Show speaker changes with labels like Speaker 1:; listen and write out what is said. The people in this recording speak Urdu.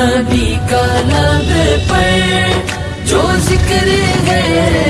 Speaker 1: نبی کا لب پر جو ذکر ہے